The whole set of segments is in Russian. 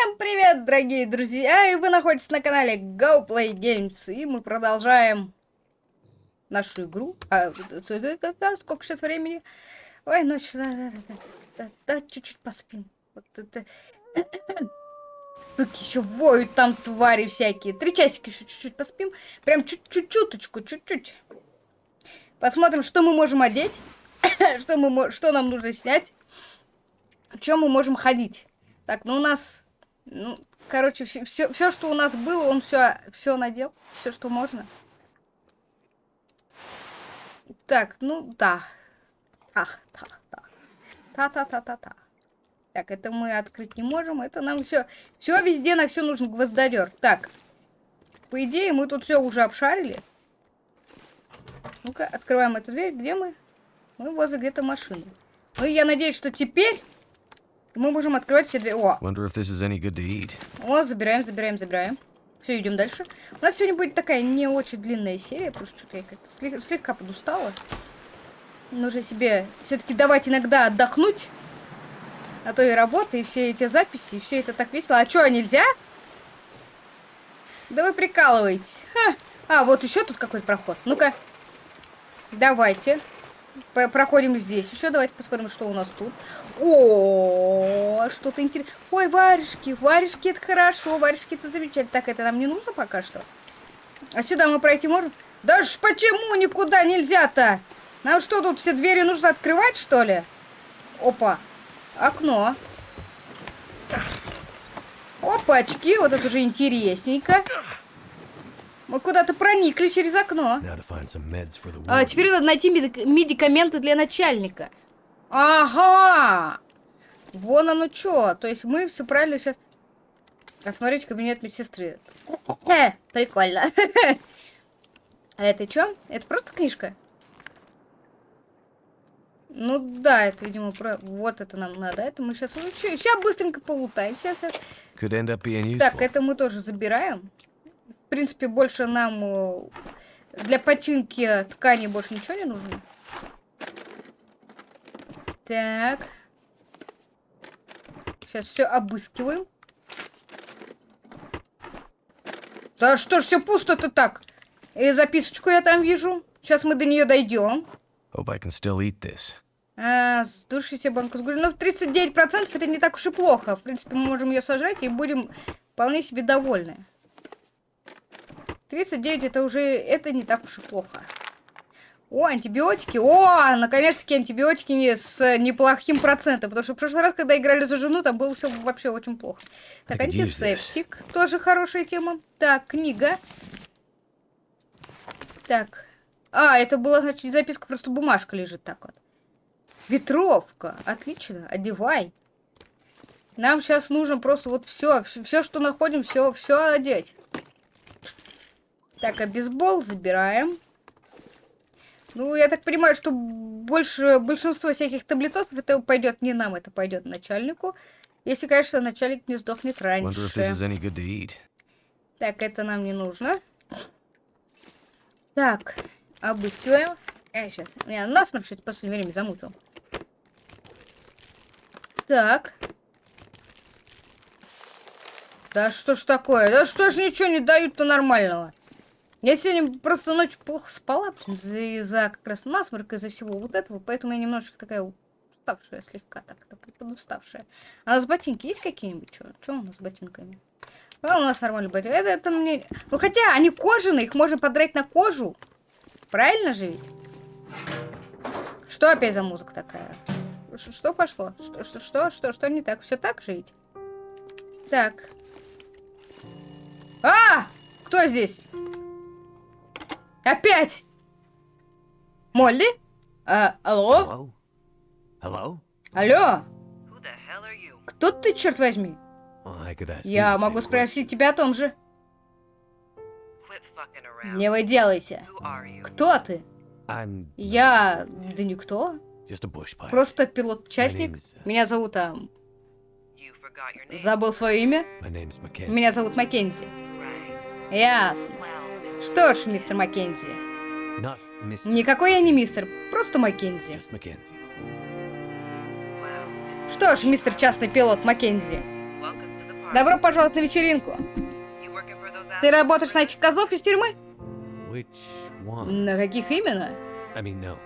Всем привет, дорогие друзья! И вы находитесь на канале Go Play Games. И мы продолжаем нашу игру. А, сколько сейчас времени? Ой, ночь. Да, да, да, да, да, чуть-чуть поспим. Вот это... Как еще воют там твари всякие. Три часика еще чуть-чуть поспим. Прям чуть-чуть, чуточку, чуть-чуть. Посмотрим, что мы можем одеть. что, мы, что нам нужно снять. В чем мы можем ходить. Так, ну у нас ну, короче, все, все, все, что у нас было, он все, все надел. Все, что можно. Так, ну да. Ах, та, та. Та-та-та-та-та. Так, это мы открыть не можем. Это нам все. Все везде на все нужен гвоздодер. Так. По идее, мы тут все уже обшарили. Ну-ка, открываем эту дверь. Где мы? Мы возле где-то машины. Ну, я надеюсь, что теперь мы можем открывать все двери. О! Wonder if this is any good to eat. О, забираем, забираем, забираем. Все, идем дальше. У нас сегодня будет такая не очень длинная серия, потому что что-то я как-то слег слегка подустала. Нужно себе все-таки давать иногда отдохнуть. А то и работа, и все эти записи, и все это так весело. А что, нельзя? Да вы прикалываетесь. Ха. А, вот еще тут какой-то проход. Ну-ка. Давайте. Проходим здесь. Еще давайте посмотрим, что у нас тут. О, что-то интересное. Ой, варежки, варежки это хорошо, варежки это замечательно. Так, это нам не нужно пока что. А сюда мы пройти можем? Да ж почему никуда нельзя-то? Нам что, тут все двери нужно открывать, что ли? Опа, окно. Опачки, вот это уже интересненько. Мы куда-то проникли через окно. А, теперь надо найти медикаменты для начальника. Ага! Вон оно что. То есть мы все правильно сейчас... Осмотреть кабинет медсестры. Прикольно. А это что? Это просто книжка? Ну да, это, видимо, про... вот это нам надо. Это мы сейчас... Сейчас быстренько полутаем. Сейчас, сейчас. Так, это мы тоже забираем. В принципе, больше нам э, для починки ткани больше ничего не нужно. Так. Сейчас все обыскиваем. Да что ж все пусто-то так? И записочку я там вижу. Сейчас мы до нее дойдем. Hope I can still eat this. А, себе банку с. Ну, 39% это не так уж и плохо. В принципе, мы можем ее сажать и будем вполне себе довольны. 39 это уже, это не так уж и плохо. О, антибиотики. О, наконец-таки антибиотики с неплохим процентом. Потому что в прошлый раз, когда играли за жену, там было все вообще очень плохо. Так, антисептик. Тоже хорошая тема. Так, книга. Так. А, это была, значит, записка, просто бумажка лежит так вот. Ветровка. Отлично. Одевай. Нам сейчас нужно просто вот все, все, что находим, все, все одеть. Так, а бейсбол забираем. Ну, я так понимаю, что больше большинство всяких таблетов это пойдет не нам, это пойдет начальнику. Если, конечно, начальник не сдохнет раньше. Так, это нам не нужно. Так, обыскиваем. Э, сейчас. Я насморк что-то в последнее время замутил. Так. Да что ж такое? Да что ж ничего не дают-то нормального? Я сегодня просто ночью плохо спала из-за как раз насморка, из-за всего вот этого, поэтому я немножечко такая уставшая слегка, так, подуставшая. А у нас ботинки есть какие-нибудь? Что? У нас с ботинками? А у нас нормальные ботинки. Это, это мне... Ну хотя они кожаные, их можно подрать на кожу. Правильно же ведь? Что опять за музыка такая? Ш что пошло? Что, что, что, что, что не так? Все так же ведь? Так. А! Кто здесь? Опять! Молли? А, алло? Hello? Алло? Кто ты, черт возьми? Я могу спросить тебя о том же. Не выделайся. Кто ты? Я... Да никто. Просто пилот-частник. Меня зовут... А... Забыл свое имя? Меня зовут Маккензи. Ясно. Что ж, мистер Маккензи. Никакой я не мистер, просто Маккензи. Что ж, мистер частный пилот Маккензи. Добро пожаловать на вечеринку. Ты работаешь на этих козлов из тюрьмы? На каких именно?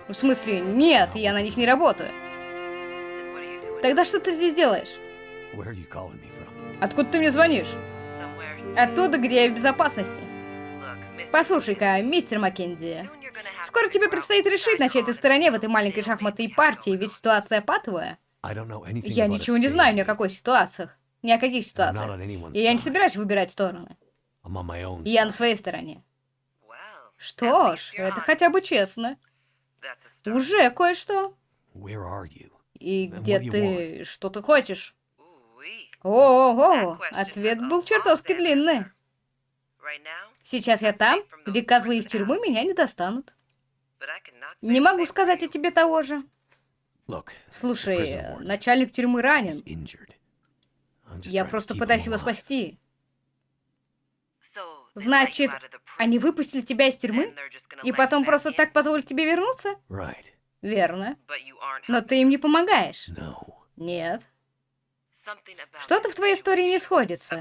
В смысле, нет, я на них не работаю. Тогда что ты здесь делаешь? Откуда ты мне звонишь? Оттуда, где я в безопасности. Послушай-ка, мистер Маккензи, скоро тебе предстоит решить, на чьей ты стороне в этой маленькой шахматной партии, ведь ситуация патовая. Я ничего не знаю ни о какой ситуациях. Ни о каких ситуациях. И я не собираюсь выбирать стороны. Я на своей стороне. Что ж, это хотя бы честно. Уже кое-что. И где ты... Что ты хочешь? Ого, ответ был чертовски длинный. Сейчас я там, где козлы из тюрьмы меня не достанут. Не могу сказать о тебе того же. Слушай, начальник тюрьмы ранен. Я просто пытаюсь его спасти. Значит, Они выпустили тебя из тюрьмы? И потом просто так позволят тебе вернуться? Верно. Но ты им не помогаешь. Нет. Что-то в твоей истории не сходится.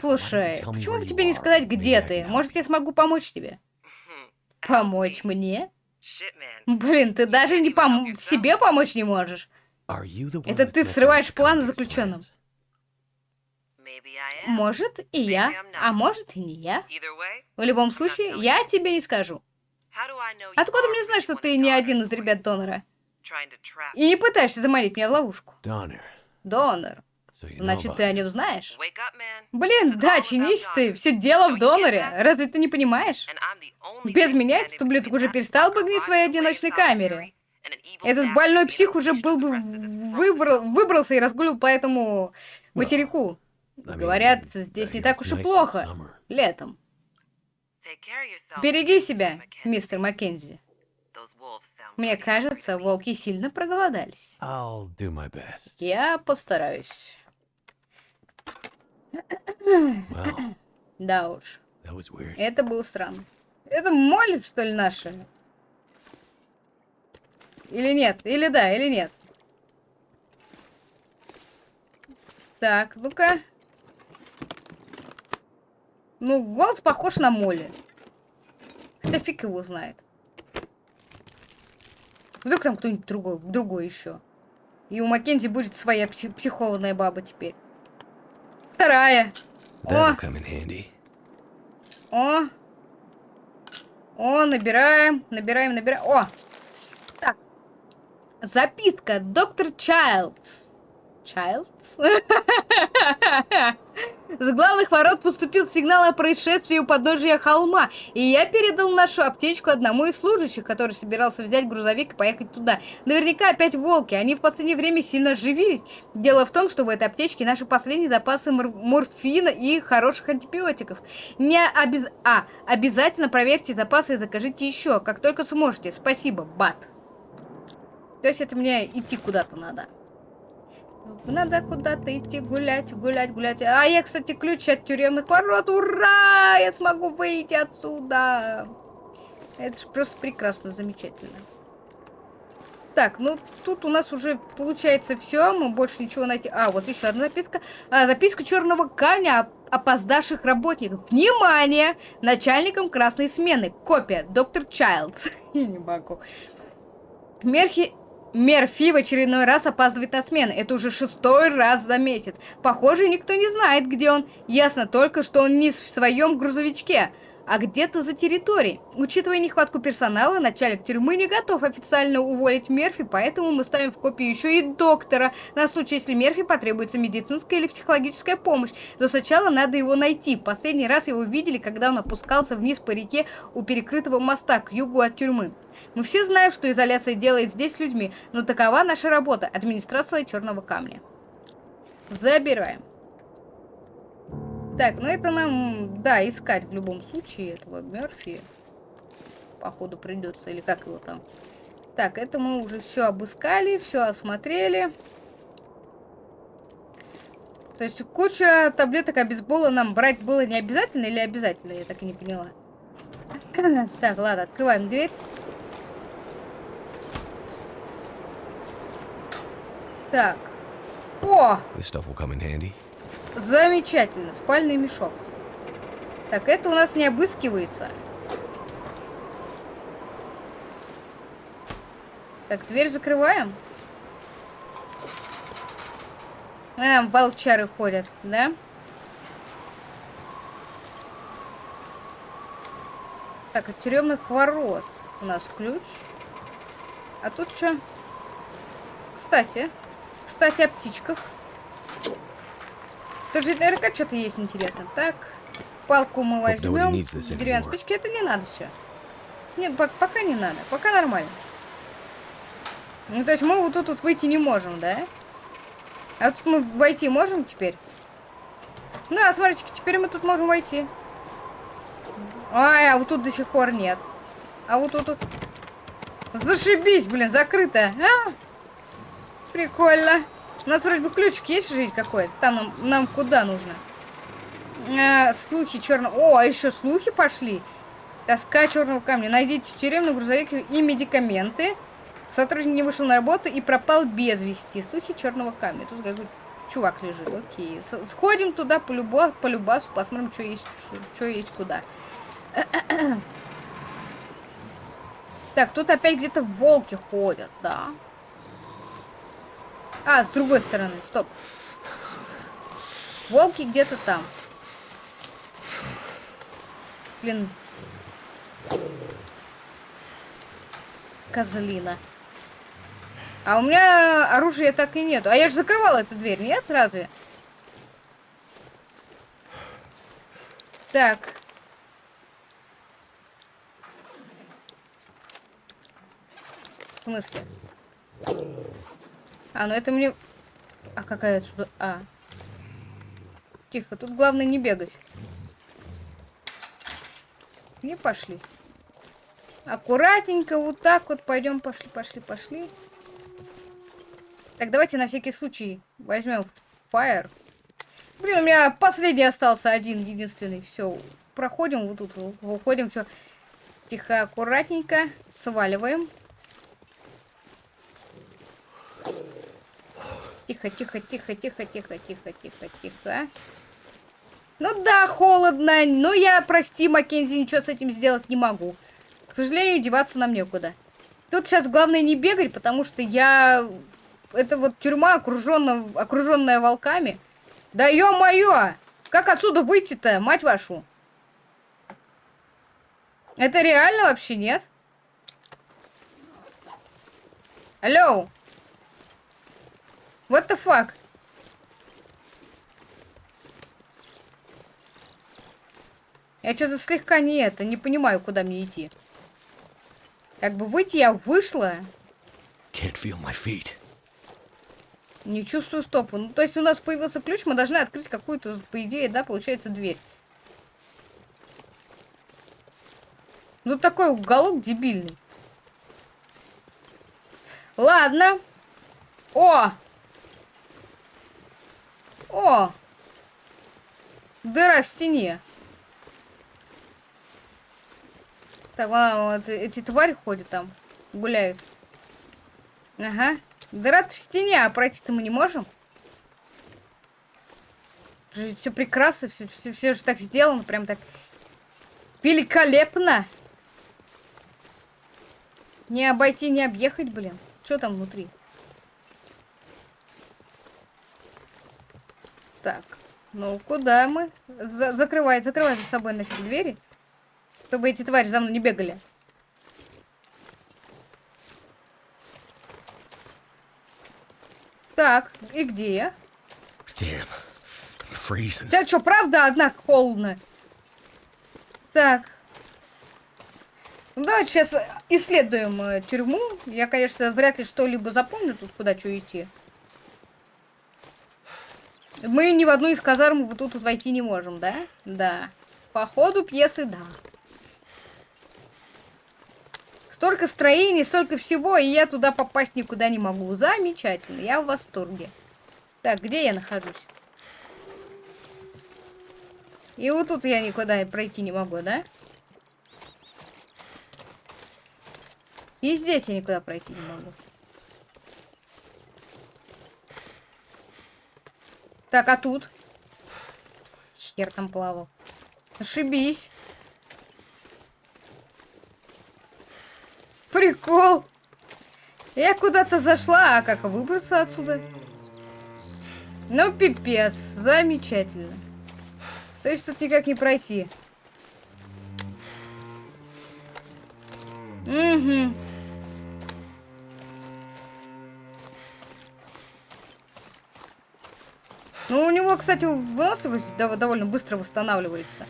Слушай, почему бы тебе не сказать, где ты? Может, я смогу помочь тебе? Помочь мне? Блин, ты даже не пом... себе помочь не можешь. Это ты срываешь convicts' заключенным. Может, и я, а может, и не я. В любом случае, я тебе не скажу. Откуда мне знать, что ты не один из ребят донора? И не пытаешься заманить меня в ловушку? Donner. Донор. Значит, ты о нем знаешь? Блин, да, чинись ты. Все дело в доноре. Разве ты не понимаешь? Без меня этот ублюдок уже перестал бы гнить в своей одиночной камере. Этот больной псих уже был бы выбрал, выбрался и разгуливал по этому материку. Говорят, здесь не так уж и плохо. Летом. Береги себя, мистер Маккензи. Мне кажется, волки сильно проголодались. Я постараюсь. Well, Да уж, это было странно. Это моль, что ли, наша? Или нет? Или да, или нет? Так, ну-ка. Ну, голос похож на Молли. Хотя фиг его знает. Вдруг там кто-нибудь другой, другой еще. И у Маккензи будет своя пси- психованная баба теперь. Вторая. О, come in handy. о. О, набираем, набираем, набираем. О! Так. Записка. Доктор Чайлдс. Чайлдс? С главных ворот поступил сигнал о происшествии у подножия холма, и я передал нашу аптечку одному из служащих, который собирался взять грузовик и поехать туда. Наверняка опять волки, они в последнее время сильно оживились. Дело в том, что в этой аптечке наши последние запасы мор- морфина и хороших антибиотиков. Не обез... А, обязательно проверьте запасы и закажите еще, как только сможете. Спасибо, Бат. То есть это мне идти куда-то надо. Надо куда-то идти гулять, гулять, гулять. А я, кстати, ключ от тюремных ворот. Ура! Я смогу выйти отсюда. Это же просто прекрасно, замечательно. Так, ну тут у нас уже получается все. Мы больше ничего найти. А, вот еще одна записка. А, записка черного камня опоздавших работников. Внимание! Начальником красной смены. Копия. Доктор Чайлдс. Я не могу. Мерхи... Мерфи в очередной раз опаздывает на смену. Это уже шестой раз за месяц. Похоже, никто не знает, где он. Ясно только, что он не в своем грузовичке, а где-то за территорией. Учитывая нехватку персонала, начальник тюрьмы не готов официально уволить Мерфи, поэтому мы ставим в копию еще и доктора, на случай, если Мерфи потребуется медицинская или психологическая помощь. Но сначала надо его найти. Последний раз его видели, когда он опускался вниз по реке у перекрытого моста к югу от тюрьмы. Мы все знаем, что изоляция делает здесь людьми, но такова наша работа, администрация Черного Камня. Забираем. Так, ну это нам, да, искать в любом случае этого Мерфи. Походу придется, или как его там. Так, это мы уже все обыскали, все осмотрели. То есть куча таблеток обезбола нам брать было не обязательно или обязательно, я так и не поняла. Так, ладно, открываем дверь. Так. О, This stuff will come in handy. замечательно. Спальный мешок. Так, это у нас не обыскивается. Так, дверь закрываем. А, волчары ходят, да? Так, от тюремных ворот у нас ключ. А тут что? Кстати, кстати, о птичках. Тоже наверняка что-то есть интересно. Так, палку мы возьмем. Деревянные спички, это не надо все. Не, пок- пока не надо, пока нормально. Ну, то есть мы вот тут вот выйти не можем, да? А тут мы войти можем теперь? Да, смотрите, теперь мы тут можем войти. Ай, а вот тут до сих пор нет. А вот тут... тут... Зашибись, блин, закрыто. А? Прикольно. У нас вроде бы ключик есть жить какой-то. Там нам, нам куда нужно? А, слухи черного... О, а еще слухи пошли. Тоска черного камня. Найдите тюремный грузовик и медикаменты. Сотрудник не вышел на работу и пропал без вести. Слухи черного камня. Тут какой-то чувак лежит. Окей. Сходим туда по, любо, по любасу, посмотрим, что есть, что есть куда. Так, тут опять где-то волки ходят, да. А, с другой стороны, стоп. Волки где-то там. Блин. Козлина. А у меня оружия так и нету. А я же закрывала эту дверь, нет, разве? Так. В смысле? А, ну это мне... А какая отсюда... А. Тихо, тут главное не бегать. Не пошли. Аккуратненько, вот так вот пойдем, пошли, пошли, пошли. Так, давайте на всякий случай возьмем Fire. Блин, у меня последний остался один, единственный. Все, проходим вот тут, выходим, все. Тихо, аккуратненько, сваливаем. Тихо, тихо, тихо, тихо, тихо, тихо, тихо, тихо. Ну да, холодно, но я, прости, Маккензи, ничего с этим сделать не могу. К сожалению, деваться нам некуда. Тут сейчас главное не бегать, потому что я... Это вот тюрьма, окруженная, окруженная волками. Да ё-моё! Как отсюда выйти-то, мать вашу? Это реально вообще нет? Алло? What the fuck? Я что-то слегка не это, не понимаю, куда мне идти. Как бы выйти я вышла, Can't feel my feet. не чувствую стопу. Ну, то есть у нас появился ключ, мы должны открыть какую-то, по идее, да, получается, дверь. Ну, такой уголок дебильный. Ладно. О! О! Дыра в стене. Так, а, вот эти твари ходят там, гуляют. Ага. дыра в стене, а пройти-то мы не можем. Все прекрасно, все, все, все же так сделано, прям так великолепно. Не обойти, не объехать, блин. Что там внутри? Так, ну куда мы? За закрывай, закрывай за собой нафиг двери, чтобы эти твари за мной не бегали. Так, и где я? Да что, правда, одна холодно? Так. Ну, давайте сейчас исследуем э, тюрьму. Я, конечно, вряд ли что-либо запомню тут, куда что идти. Мы ни в одну из казарм тут вот войти не можем, да? Да. По ходу пьесы, да. Столько строений, столько всего, и я туда попасть никуда не могу. Замечательно, я в восторге. Так, где я нахожусь? И вот тут я никуда пройти не могу, да? И здесь я никуда пройти не могу. Так, а тут? Хер там плавал. Ошибись. Прикол. Я куда-то зашла, а как выбраться отсюда? Ну, пипец. Замечательно. То есть тут никак не пройти. Угу. Него, кстати, выносливость дов- довольно быстро восстанавливается.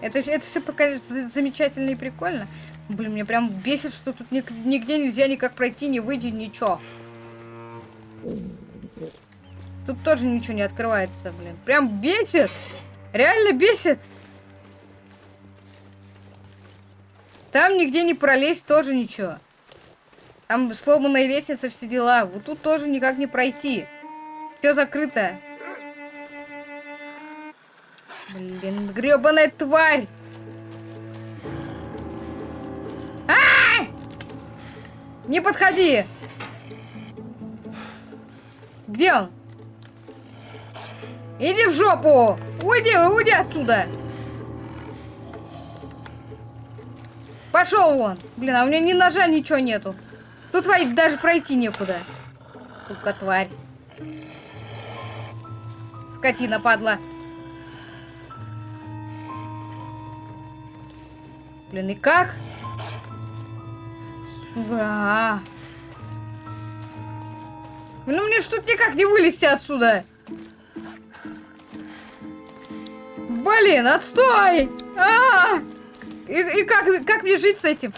Это, это все пока за- замечательно и прикольно. Блин, мне прям бесит, что тут нигде нельзя никак пройти, не выйти, ничего. Тут тоже ничего не открывается, блин. Прям бесит! Реально бесит! Там нигде не пролезть, тоже ничего. Там сломанная лестница, все дела. Вот тут тоже никак не пройти. Все закрыто. Блин, гребаная тварь! А! Не подходи! Где он? Иди в жопу! Уйди, уйди оттуда! Пошел вон! Блин, а у меня ни ножа, ничего нету. Тут твои даже пройти некуда. Сука, тварь. Скотина, падла. Блин, и как? Сука. Ну мне тут никак не вылезти отсюда. Блин, отстой! А! И, и как, как мне жить с этим?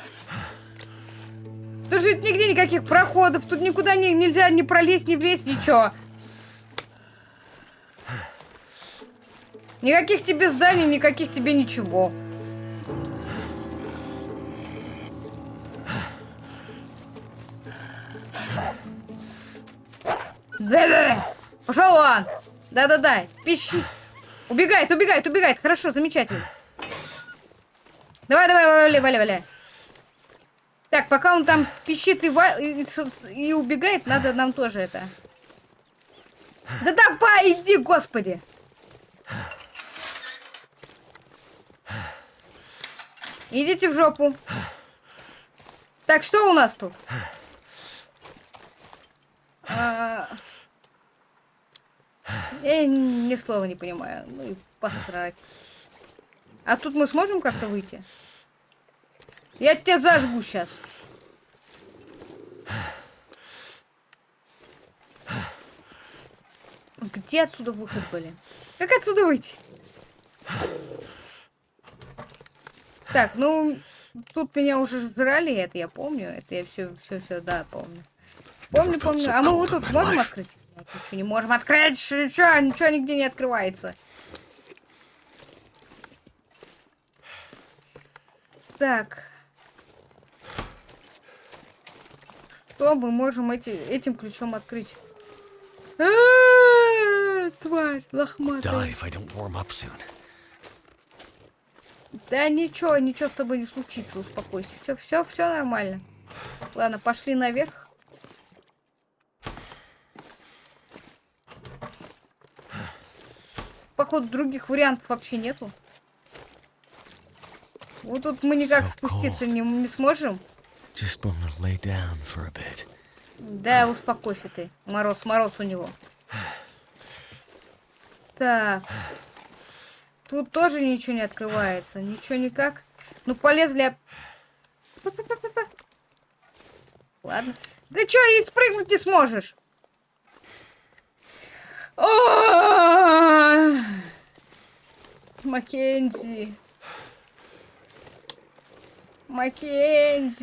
Тут же нигде никаких проходов, тут никуда не, нельзя ни пролезть, ни влезть, ничего. Никаких тебе зданий, никаких тебе ничего. Да-да-да! Пошел он! Да-да-да! Пищи! Убегает, убегает, убегает! Хорошо, замечательно. Давай, давай, валяй, валяй, валяй. Так, пока он там пищит и, и, и убегает, надо нам тоже это. Да давай, иди, господи! Идите в жопу. Так, что у нас тут? А, Я ни слова не понимаю. Ну и посрать. А тут мы сможем как-то выйти? Я тебя зажгу сейчас. Где отсюда выход, блин? Как отсюда выйти? Так, ну, тут меня уже жрали, это я помню. Это я все, все, все, да, помню. Помню, помню. А мы вот тут можем открыть? Нет, Ничего не можем открыть, ничего, ничего нигде не открывается. Так. Что мы можем эти, этим ключом открыть? А, Тварь, лохматая. Да ничего, ничего с тобой не случится, успокойся. Все, все, все нормально. Ладно, пошли наверх. Походу, других вариантов вообще нету. Вот тут мы никак So спуститься не, не сможем. Да, успокойся ты. Мороз, мороз у него. Так. Тут тоже ничего не открывается. Ничего никак. Ну, полезли... Ладно. Ты чё, и спрыгнуть не сможешь? Маккензи. Маккензи.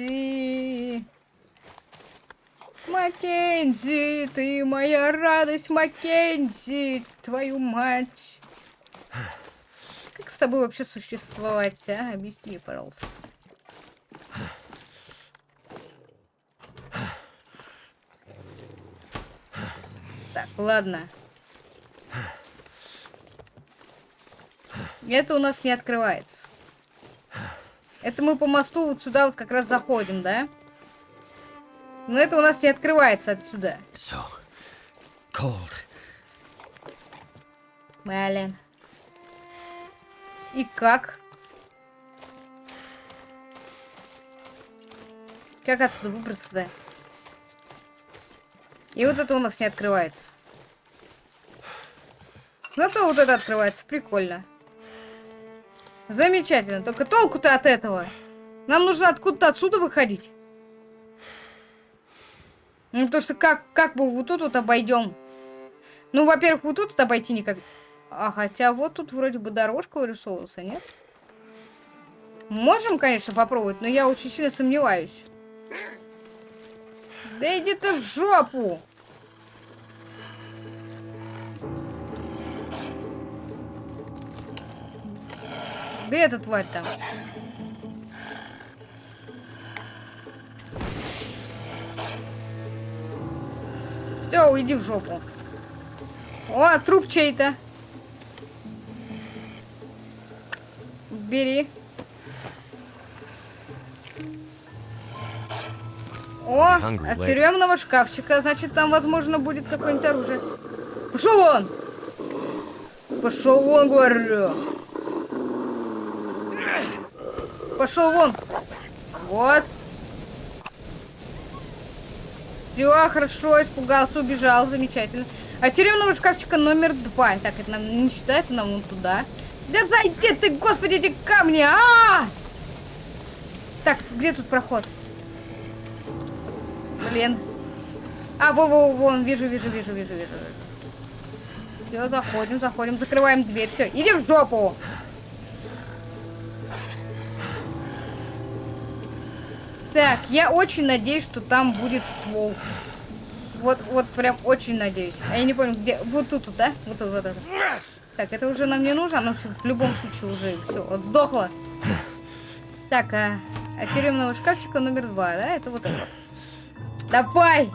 Маккензи, ты моя радость, Маккензи, твою мать. С тобой вообще существовать, а? Объясни пожалуйста. Так, ладно. Это у нас не открывается. Это мы по мосту вот сюда вот как раз заходим, да? Но это у нас не открывается отсюда. So, cold. Блин. И как? Как отсюда выбраться-то? И вот это у нас не открывается. Зато вот это открывается. Прикольно. Замечательно. Только толку-то от этого. Нам нужно откуда-то отсюда выходить. Ну, то, что как, как бы вот тут вот обойдем. Ну, во-первых, вот тут вот обойти никак. А хотя вот тут вроде бы дорожка вырисовывался, нет? Можем, конечно, попробовать, но я очень сильно сомневаюсь. Да иди ты в жопу! Где эта тварь там? Все, уйди в жопу. О, труп чей-то. Бери. О, от тюремного шкафчика, значит, там, возможно, будет какое-нибудь оружие. Пошел вон! Пошел вон, говорю. Пошел вон. Вот. Все, хорошо, испугался, убежал, замечательно. А тюремного шкафчика номер два. Так, это нам не считается, нам вон туда. Да зайди ты, господи, эти камни! А, -а, -а! Так, где тут проход? Блин. А, во, во, вон, вижу, вижу, вижу, вижу, вижу. Все, заходим, заходим, закрываем дверь. Все, иди в жопу. Так, я очень надеюсь, что там будет ствол. Вот, вот прям очень надеюсь. А я не помню, где. Вот тут, да? Вот тут, вот это. Так, это уже нам не нужно, оно в любом случае уже все, вот сдохло. Так, а, а тюремного шкафчика номер два, да? Это вот это. вот. Давай!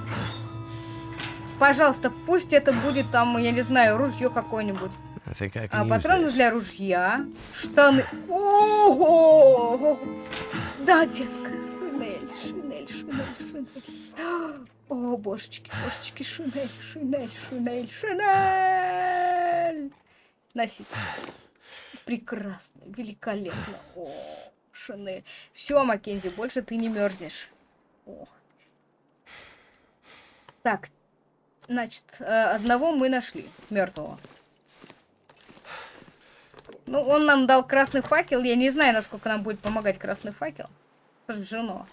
Пожалуйста, пусть это будет там, я не знаю, ружье какое-нибудь. А, патроны для ружья. Штаны. Ого! Да, детка. Шинель, шинель, шинель, шинель. О, божечки, божечки, шинель, шинель, шинель, шинель. Носить. Прекрасно, великолепно. О, шинель. Все, Маккензи, больше ты не мерзнешь. О. Так, значит, э, одного мы нашли, мертвого. Ну, он нам дал красный факел. Я не знаю, насколько нам будет помогать красный факел. Сожжено.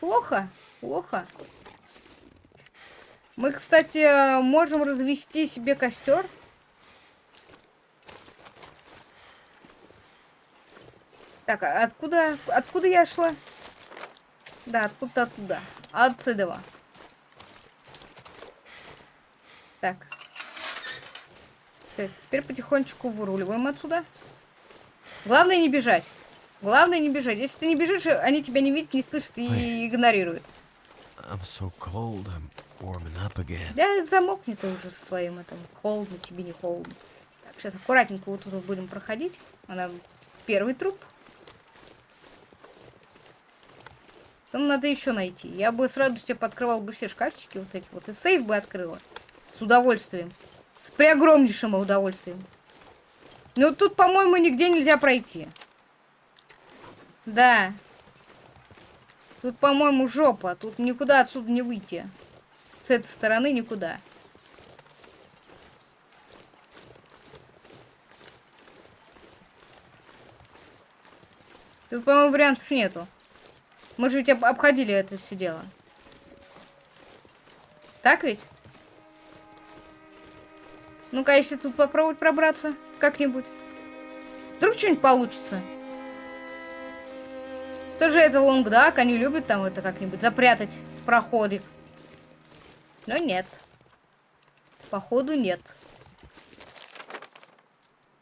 Плохо? Плохо. Мы, кстати, э, можем развести себе костер. Так, а откуда, откуда я шла? Да, откуда оттуда. Отсюда. Так. Так, теперь потихонечку выруливаем отсюда. Главное не бежать. Главное не бежать. Если ты не бежишь, они тебя не видят, не слышат и игнорируют. I'm so cold, I'm warming up again. Да замокни ты уже со своим этим. Холодно, тебе не холодно. Так, сейчас аккуратненько вот тут будем проходить. Она первый труп. Там надо еще найти. Я бы с радостью подкрывал бы все шкафчики вот эти вот. И сейф бы открыла. С удовольствием. С преогромнейшим удовольствием. Ну тут, по-моему, нигде нельзя пройти. Да. Тут, по-моему, жопа. Тут никуда отсюда не выйти. С этой стороны никуда. Тут, по-моему, вариантов нету. Мы же ведь об- обходили это все дело. Так ведь? Ну-ка, если тут попробовать пробраться как-нибудь. Вдруг что-нибудь получится. Тоже это лонгдак, они любят там это как-нибудь запрятать проходик. Но нет. Походу нет.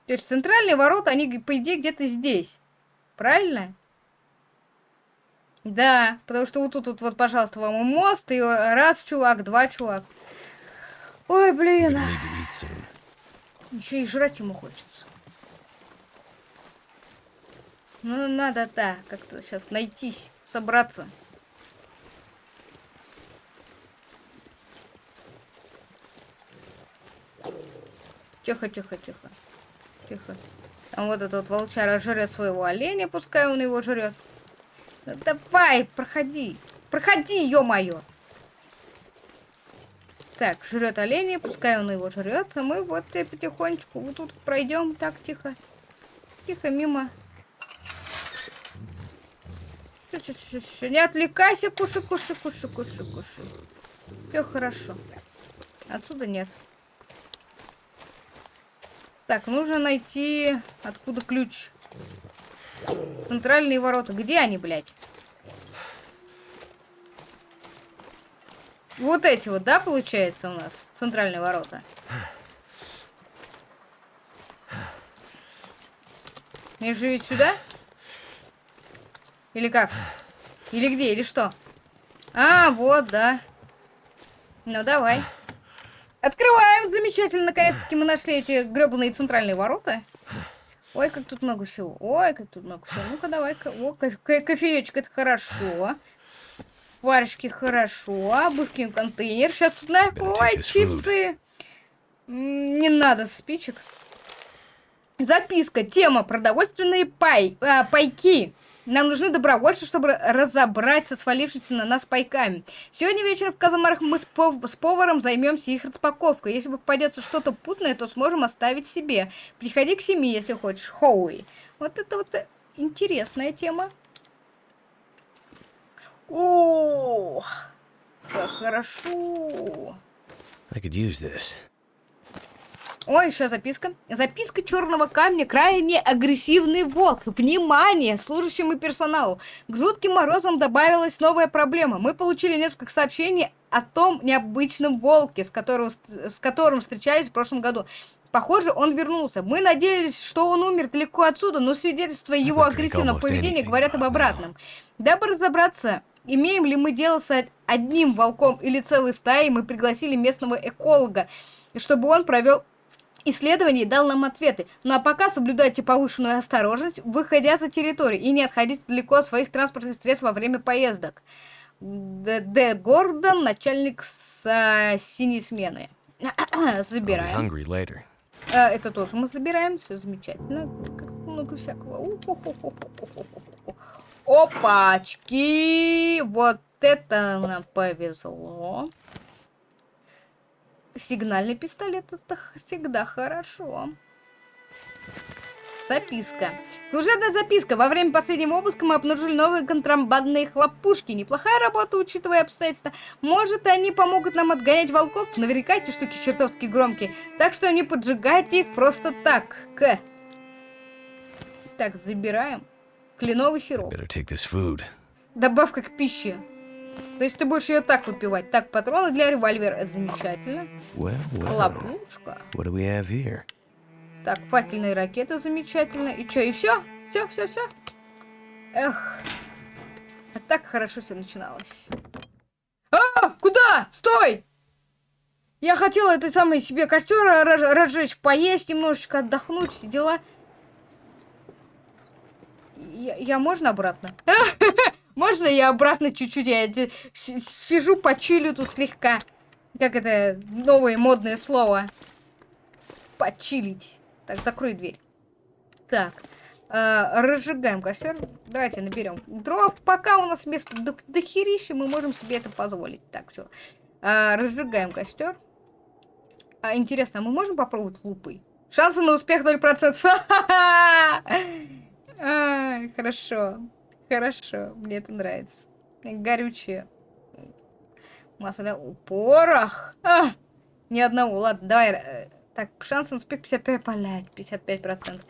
То есть центральные ворота, они, по идее, где-то здесь. Правильно? Да, потому что вот тут вот, вот, пожалуйста, вам мост, и раз чувак, два чувак. Ой, блин. Еще и жрать ему хочется. Ну, надо, да, как-то сейчас найтись, собраться. Тихо, тихо, тихо. Тихо. Там вот этот вот волчара жрет своего оленя, пускай он его жрет. Давай, проходи. Проходи, ё-моё. Так, жрет оленя, пускай он его жрет, а мы вот и потихонечку вот тут пройдем. Так, тихо. Тихо, мимо. Не отвлекайся, кушай, кушай, кушай, кушай, кушай. Все хорошо. Отсюда нет. Так, нужно найти... Откуда ключ? Центральные ворота. Где они, блядь? Вот эти вот, да, получается у нас? Центральные ворота. Мне же сюда? Или как? Или где? Или что? А, вот, да. Ну, давай. Открываем. Замечательно. Наконец-таки мы нашли эти гребаные центральные ворота. Ой, как тут много всего. Ой, как тут много всего. Ну-ка, давай-ка. О, ко кофеечек, это хорошо. Варежки хорошо. Обувки контейнер. Сейчас тут на... Ой, чипсы. Не надо спичек. Записка. Тема. Продовольственные пай... А, пайки. Нам нужны добровольцы, чтобы разобраться с свалившимися на нас пайками. Сегодня вечером в Казамарах мы с, пов с поваром займемся их распаковкой. Если попадется что-то путное, то сможем оставить себе. Приходи к семье, если хочешь. Хоуи. Вот это вот э, интересная тема. Ох, как хорошо. I could use this. Ой, еще записка. Записка черного камня. Крайне агрессивный волк. Внимание служащему персоналу. К жутким морозам добавилась новая проблема. Мы получили несколько сообщений о том необычном волке, с которым, с которым встречались в прошлом году. Похоже, он вернулся. Мы надеялись, что он умер далеко отсюда, но свидетельства его агрессивного поведения говорят об обратном. Дабы разобраться, имеем ли мы дело с одним волком или целой стаей, мы пригласили местного эколога, чтобы он провел исследований дал нам ответы. Ну а пока соблюдайте повышенную осторожность, выходя за территорию, и не отходите далеко от своих транспортных средств во время поездок. Д. Гордон, начальник с а, синей смены. Забираем. А, это тоже мы забираем, все замечательно. Как много всякого. Опачки! Вот это нам повезло. Сигнальный пистолет это всегда хорошо. Записка. Служебная записка. Во время последнего обыска мы обнаружили новые контрабандные хлопушки. Неплохая работа, учитывая обстоятельства. Может, они помогут нам отгонять волков? Наверняка эти штуки чертовски громкие. Так что не поджигайте их просто так. К. Так, забираем. Кленовый сироп. Добавка к пище. То есть ты будешь ее так выпивать. Так, патроны для револьвера. Замечательно. Well, well. Ловушка. What do we have here? Так, факельные ракеты замечательно. И что, и все? Все, все, все. Эх. А так хорошо все начиналось. А! Куда? Стой! Я хотела этой самой себе костер разжечь, поесть немножечко, отдохнуть, все дела. Я, я можно обратно? Можно я обратно чуть-чуть? Я сижу, почилю тут слегка. Как это новое модное слово? Почилить. Так, закрой дверь. Так. Э, разжигаем костер. Давайте наберем дров. Пока у нас место до, до херища, мы можем себе это позволить. Так, все. Э, разжигаем костер. А, интересно, а мы можем попробовать лупой? Шансы на успех 0%. Хорошо. Хорошо, мне это нравится. Горючее. Масло. Порох! А! Ни одного. Ладно, давай. Э, так, шанс на успех 55, блядь, 55%.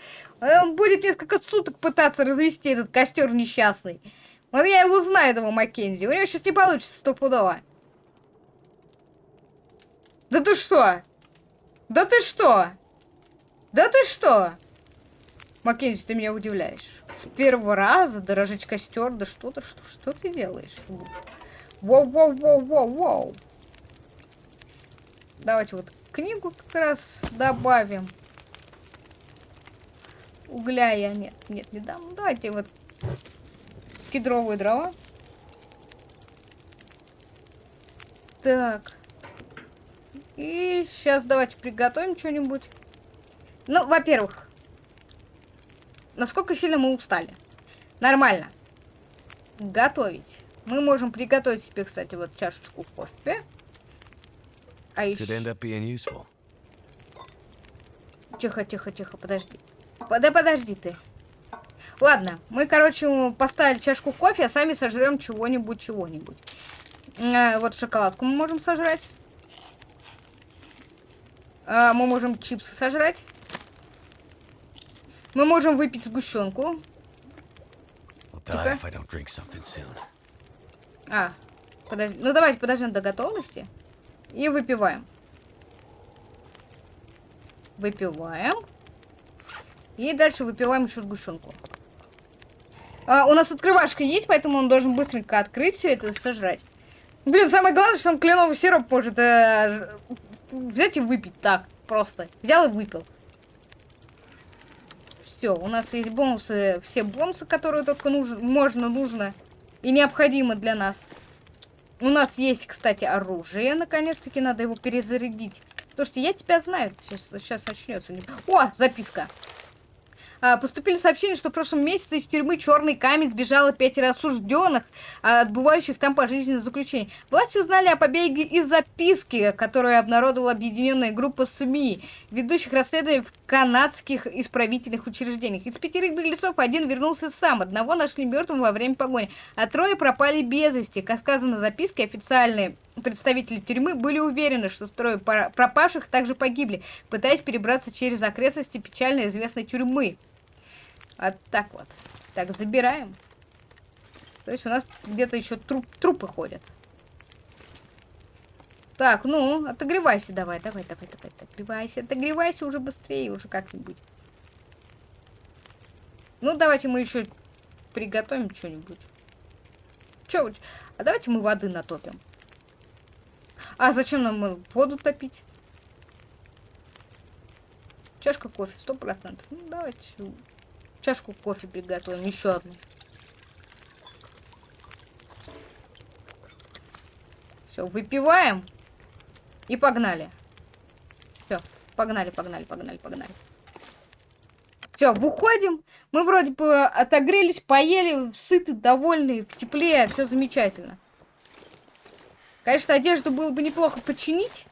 Он будет несколько суток пытаться развести этот костер несчастный. Вот я его знаю, этого Маккензи. У него сейчас не получится стопудово. Да ты что? Да ты что? Да ты что? Маккензи, ты меня удивляешь. С первого раза дорожить костер, да что-то, что, что ты делаешь? Воу-воу-воу-воу-воу. Давайте вот книгу как раз добавим. Угля я нет, нет, не дам. Давайте вот кедровые дрова. Так. И сейчас давайте приготовим что-нибудь. Ну, во-первых, насколько сильно мы устали? Нормально. Готовить. Мы можем приготовить себе, кстати, вот чашечку кофе. А еще... Тихо, тихо, тихо, подожди. По- Да подожди ты. Ладно, мы, короче, поставили чашку кофе, а сами сожрем чего-нибудь, чего-нибудь. Э, Вот шоколадку мы можем сожрать. А, мы можем чипсы сожрать. Мы можем выпить сгущенку. А, подожди. Ну давайте подождем до готовности. И выпиваем. Выпиваем. И дальше выпиваем еще сгущенку. А, у нас открывашка есть, поэтому он должен быстренько открыть все это и сожрать. Блин, самое главное, что он кленовый сироп может э, взять и выпить так, просто. Взял и выпил. Все, у нас есть бонусы, все бонусы, которые только нужно, можно, нужно и необходимо для нас. У нас есть, кстати, оружие. Наконец-таки надо его перезарядить. Слушайте, я тебя знаю. Сейчас, сейчас начнется. О, записка. А, Поступили сообщения, что в прошлом месяце из тюрьмы Черный камень сбежало пятеро осужденных, а, отбывающих там пожизненное заключение. Власти узнали о побеге из записки, которую обнародовала объединенная группа СМИ, ведущих расследований в канадских исправительных учреждениях. Из пятерых беглецов один вернулся сам, одного нашли мертвым во время погони, а трое пропали без вести. Как сказано в записке, официальные представители тюрьмы были уверены, что трое пропавших также погибли, пытаясь перебраться через окрестности печально известной тюрьмы. Вот так вот. Так, забираем. То есть у нас где-то еще труп, трупы ходят. Так, ну, отогревайся давай, давай, давай, давай, отогревайся, отогревайся уже быстрее, уже как-нибудь. Ну, давайте мы еще приготовим что-нибудь. Че, а давайте мы воды натопим. А зачем нам э, воду топить? Чашка кофе, сто процентов. Ну, давайте чашку кофе приготовим, еще одну. Все, выпиваем и погнали. Все, погнали, погнали, погнали, погнали. Все, выходим. Мы вроде бы отогрелись, поели, сыты, довольны, в тепле, все замечательно. Конечно, одежду было бы неплохо починить.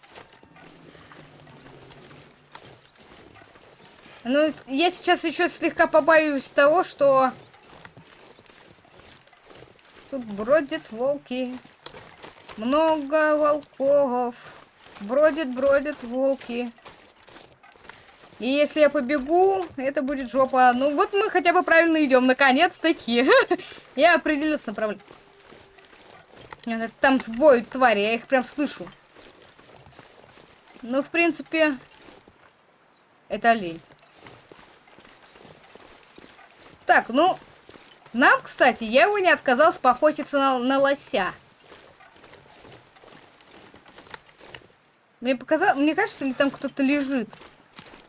Но я сейчас еще слегка побаиваюсь того, что тут бродят волки. Много волков. Бродят, бродят волки. И если я побегу, это будет жопа. Ну вот мы хотя бы правильно идем, наконец-таки. Я определился с Там воют твари, я их прям слышу. Ну, в принципе, это олень. Так, ну, нам, кстати, я его не отказался поохотиться на, на лося. Мне показалось, мне кажется, ли там кто-то лежит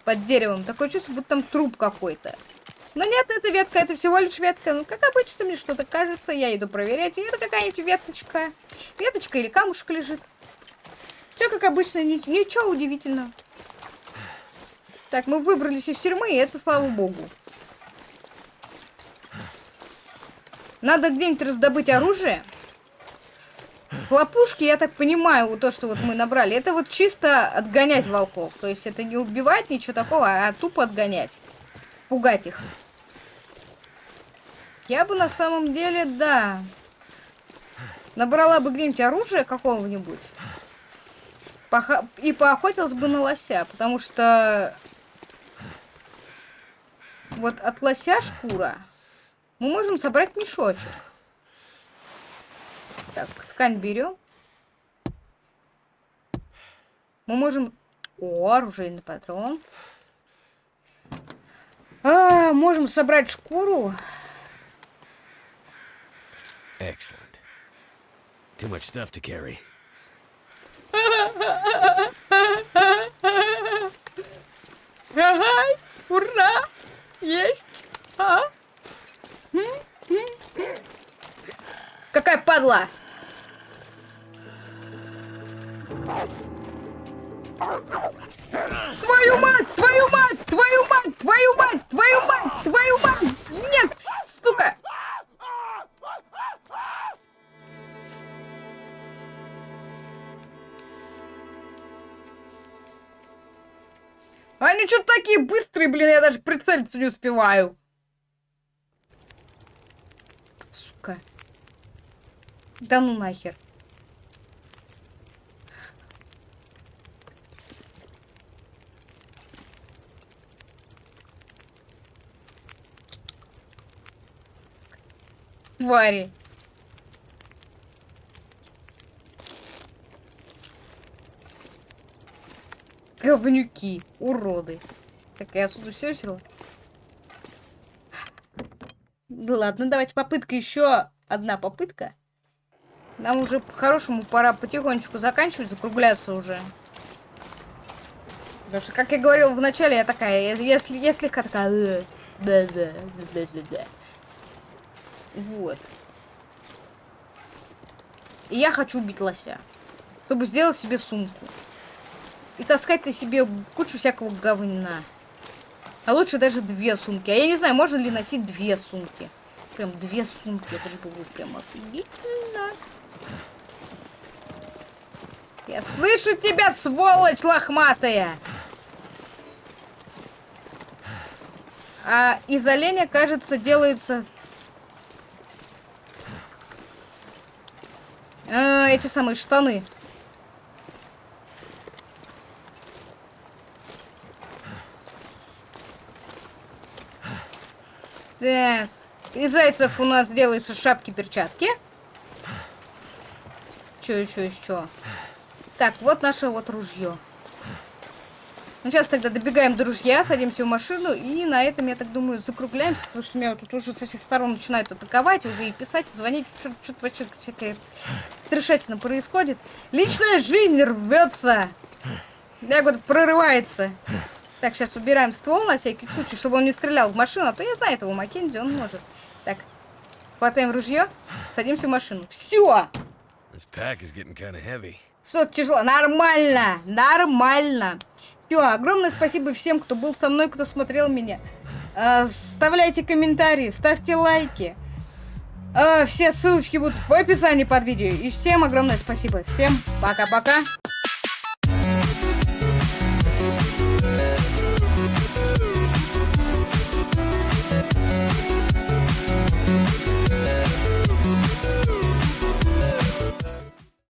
под деревом. Такое чувство, будто там труп какой-то. Но нет, это ветка, это всего лишь ветка. Ну, как обычно, мне что-то кажется, я иду проверять. И это какая-нибудь веточка. Веточка или камушек лежит. Все как обычно, ни- ничего удивительного. Так, мы выбрались из тюрьмы, и это слава богу. Надо где-нибудь раздобыть оружие. Хлопушки, я так понимаю, вот то, что вот мы набрали, это вот чисто отгонять волков. То есть это не убивать, ничего такого, а тупо отгонять. Пугать их. Я бы на самом деле, да, набрала бы где-нибудь оружие какого-нибудь. Поха- И поохотилась бы на лося, потому что вот от лося шкура мы можем собрать мешочек. Так, ткань берем. Мы можем... О, оружейный патрон. А, можем собрать шкуру. Excellent. Too much stuff to carry. Ага, ура! Есть! А? Какая падла! Твою мать! Твою мать! Твою мать! Твою мать! Твою мать! Твою мать! Нет! Сука! Они что-то такие быстрые, блин, я даже прицелиться не успеваю. Сука. Да ну нахер. Твари. Говнюки, уроды. Так, я отсюда все? Ну ладно, давайте попытка еще одна попытка. Нам уже по-хорошему пора потихонечку заканчивать, закругляться уже. Потому что, как я говорила в начале, я такая, если, я слегка такая... «Э, Да, да, да, да, да. Вот. И я хочу убить лося. Чтобы сделать себе сумку. И таскать на себе кучу всякого говна. А лучше даже две сумки. А я не знаю, можно ли носить две сумки. Прям две сумки. Это же было прям офигительно. Я слышу тебя, сволочь лохматая! А из оленя, кажется, делается... А, эти самые штаны. Так. Из зайцев у нас делаются шапки-перчатки. Что еще, еще? Так, вот наше вот ружье. Ну, сейчас тогда добегаем до ружья, садимся в машину, и на этом, я так думаю, закругляемся, потому что меня тут уже со всех сторон начинают атаковать, уже и писать, и звонить, что-то вообще всякая трешатина происходит. Личная жизнь рвется. Я говорю, прорывается. Так, сейчас убираем ствол на всякий случай, чтобы он не стрелял в машину, а то я знаю этого Маккензи, он может. Так, хватаем ружье, садимся в машину. Все! This pack is getting kind of heavy. Что-то тяжело. Нормально, нормально. Все, огромное спасибо всем, кто был со мной, кто смотрел меня. А, Оставляйте комментарии, ставьте лайки. А, Все ссылочки будут в описании под видео. И всем огромное спасибо. Всем пока-пока.